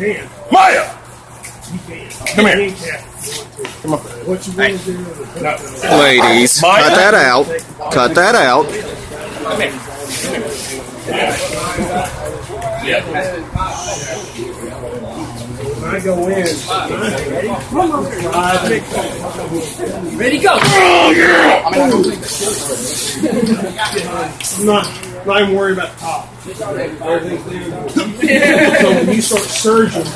Come here. Come on. What you want to do? Ladies, My- cut that out. Cut that out. When I go in, ready? Ready, go! Oh, I'm not, not even worried about the top. so when you start surging,